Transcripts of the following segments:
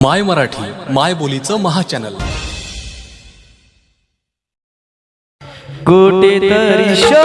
माय मराठी माय बोलीचं महा चॅनल कुठेतरी शो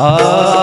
Ah.